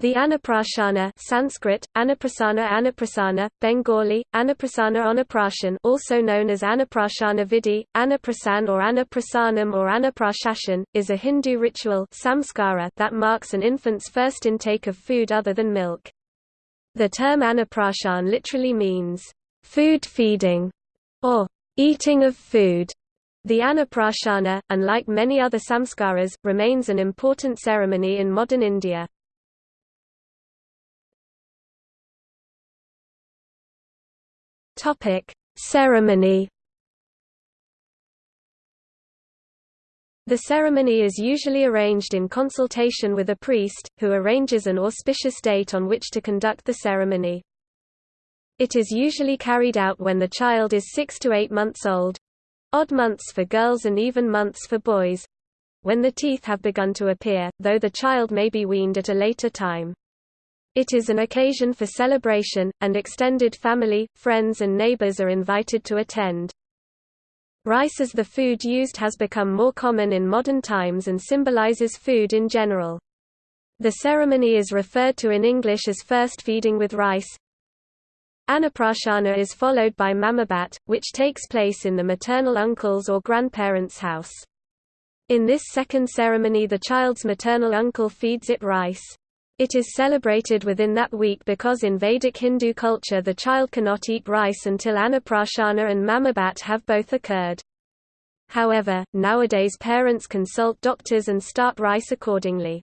The Annaprashana Sanskrit, Annaprasana Annaprasana, Bengali, Annaprasana Annaprashan also known as Annaprashana Vidhi, Anaprasan or Anaprasanam or Annaprashashan, is a Hindu ritual samskara that marks an infant's first intake of food other than milk. The term Annaprashan literally means, food feeding, or eating of food. The Annaprashana, unlike many other samskaras, remains an important ceremony in modern India. Topic: Ceremony. The ceremony is usually arranged in consultation with a priest, who arranges an auspicious date on which to conduct the ceremony. It is usually carried out when the child is six to eight months old odd months for girls and even months for boys when the teeth have begun to appear, though the child may be weaned at a later time. It is an occasion for celebration, and extended family, friends and neighbors are invited to attend. Rice as the food used has become more common in modern times and symbolizes food in general. The ceremony is referred to in English as first feeding with rice. Annaprashana is followed by Mamabat, which takes place in the maternal uncle's or grandparents' house. In this second ceremony the child's maternal uncle feeds it rice. It is celebrated within that week because in Vedic Hindu culture the child cannot eat rice until Annaprashana and Mamabat have both occurred. However, nowadays parents consult doctors and start rice accordingly.